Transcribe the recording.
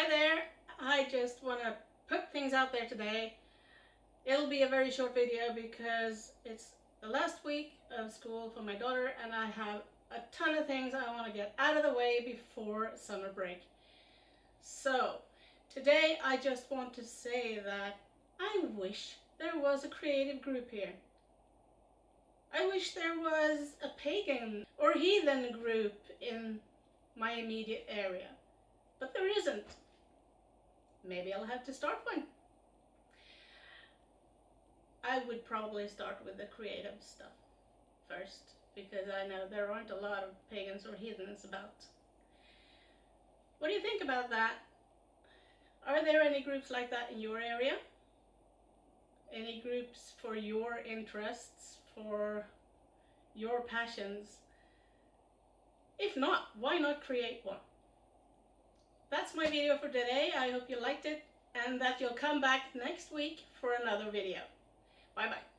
Hi there, I just want to put things out there today. It'll be a very short video because it's the last week of school for my daughter and I have a ton of things I want to get out of the way before summer break. So, today I just want to say that I wish there was a creative group here. I wish there was a pagan or heathen group in my immediate area, but there isn't. Maybe I'll have to start one. I would probably start with the creative stuff first because I know there aren't a lot of pagans or heathens about. What do you think about that? Are there any groups like that in your area? Any groups for your interests, for your passions? If not, why not create one? That's my video for today. I hope you liked it and that you'll come back next week for another video. Bye bye.